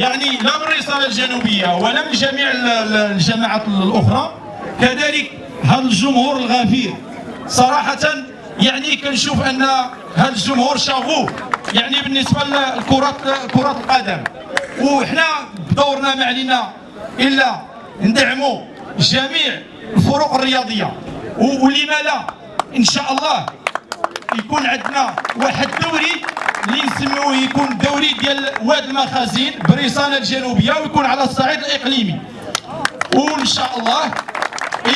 يعني لا من الرساله الجنوبية ولا من جميع ال- ال- الجماعات الأخرى. كذلك هذا الجمهور الغفير صراحة يعني كنشوف أن هذا الجمهور شافوه يعني بالنسبة لكره كرة القدم. وحنا بدورنا ما علينا إلا ندعموا جميع الفروق الرياضية. و- ولما لا؟ إن شاء الله يكون عندنا واحد الدوري اللي نسميوه يكون دوري ديال واد المخازين بريسانه الجنوبية ويكون على الصعيد الإقليمي. وان شاء الله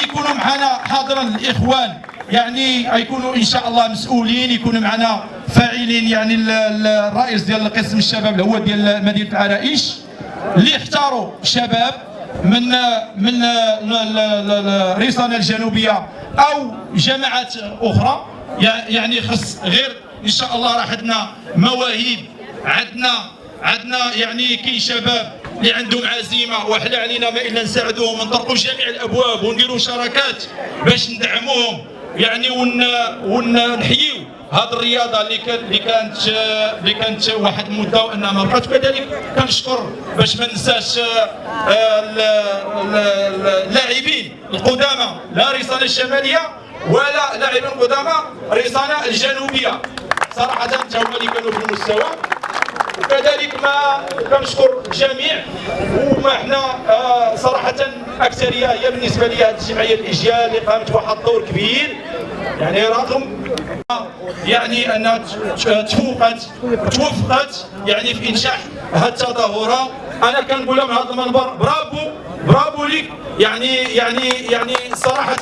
يكونوا معنا حاضرا الإخوان. يعني يكونوا ان شاء الله مسؤولين يكونوا معنا فاعلين يعني ال- ال- الرئيس ديال قسم الشباب اللي هو ديال مدينة العرائش. اللي اختاروا شباب من من ال- ال- ال- الريسانه الجنوبية أو جماعات أخرى. يع- يعني خص غير إن شاء الله راح عندنا مواهب عندنا عندنا يعني كاين شباب اللي عندهم عزيمة وحنا علينا ما إلا نساعدوهم ونطرقوا جميع الأبواب ونديروا شراكات باش ندعموهم يعني ون ونحييو هذه الرياضة اللي كان اللي كانت اللي كانت واحد المدة وأنها ما بقات كذلك كنشكر باش ما ننساش آه، ال- ال- ال- اللاعبين القدامى لا رساله الشمالية ولا لاعبين القدامى رساله الجنوبية. صراحة حتى هما اللي كانوا في المستوى. وكذلك ما كنشكر الجميع وما إحنا آه، صراحة أكثرية هي بالنسبة لي هذه الجمعية الإجيال اللي قامت بواحد الدور كبير. يعني رغم يعني انها تفوقت توفقت يعني في انشاء هذه التظاهرة أنا كنقول لها من هذا المنبر برافو برافو ليك. يعني يعني يعني صراحة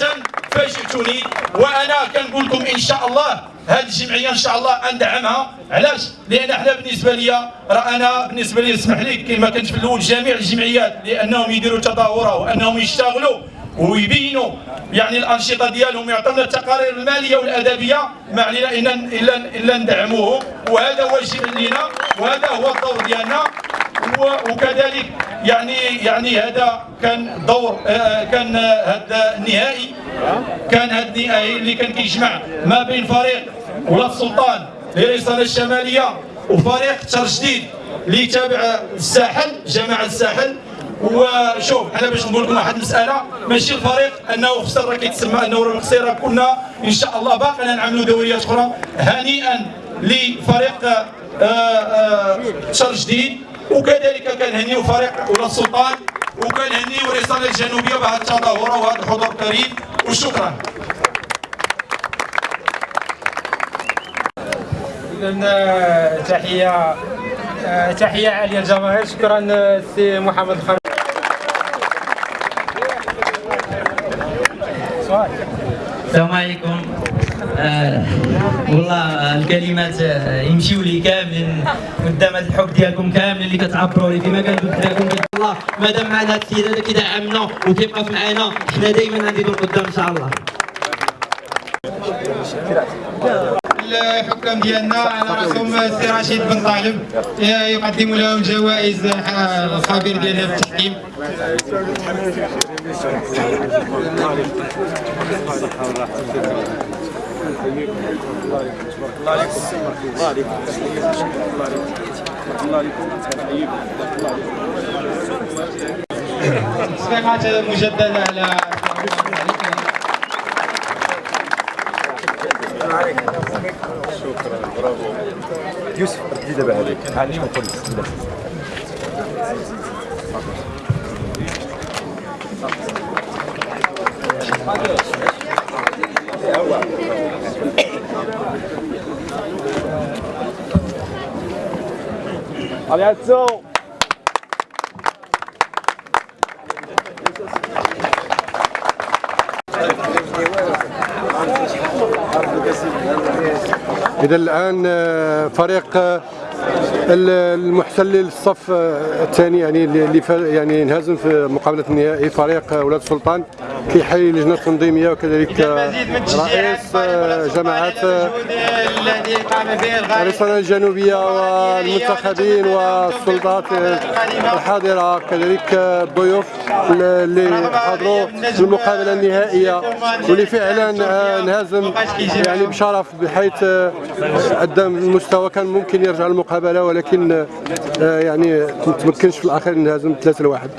فاجئتوني وأنا كنقول لكم إن شاء الله هذه الجمعية إن شاء الله ندعمها علاش؟ لأن إحنا بالنسبة لي راه أنا بالنسبة لي اسمح لي كما كنت في الأول جميع الجمعيات لأنهم يديروا تظاهره وأنهم يشتغلوا ويبينوا. يعني الأنشطة ديالهم يعطونا التقارير المالية والأدبية ما علينا إلا إلا إلا ندعموهم. وهذا واجب لنا وهذا هو الدور ديالنا. وكذلك يعني يعني هذا كان دور آه، كان هذا النهائي كان هذا النهائي اللي كان كيجمع ما بين فريق ولاد السلطان للرسالة الشمالية وفريق تر جديد اللي تابع الساحل جماعة الساحل. وشوف أنا باش نقول لكم واحد المسألة ماشي الفريق أنه خسر راه كيتسمى أنه راه خسر كنا إن شاء الله باقينا نعملوا دوريات أخرى هنيئا لفريق آه، آه، شر جديد. وكذلك كنهنيو فريق ولاد السلطان وكنهنيو الرساله الجنوبيه بهذه التظاهره وهذا الحضور الكريم. وشكرا. إذن تحية آه، تحية عالية للجماهير. شكرا آه، سي محمد سؤال السلام عليكم. آه والله الكلمات آه، يمشيو لي كاملين قدام هذا الحب ديالكم كاملين اللي كتعبروا لي كما كنت قلت لكم الله مادام معنا السيد هذا كيدعمنا وكيبقى معنا حنا دائما غادي نديروا قدام إن شاء الله. الحكام ديالنا على راسهم السي رشيد بن طالب. يقدم لهم جوائز الخبير ديالنا في التحكيم. تصفيقات مجددة على يوسف بدي دابا هذيك عليهم وقول إذا الآن آه، فريق آه، ال- المحتل للصف آه، الثاني يعني اللي يعني انهزم في مقابلة النهائي فريق آه، ولاد السلطان كيحيي لجنة التنظيميه وكذلك رئيس آه، جماعات الرسالة الجنوبية والمنتخبين والسلطات الحاضرة كذلك الضيوف اللي حضروا المقابلة النهائية واللي فعلا انهزم يعني بشرف بحيث قدم المستوى كان ممكن يرجع المقابلة ولكن يعني ما تمكنش في الأخير انهزم 3 لواحد.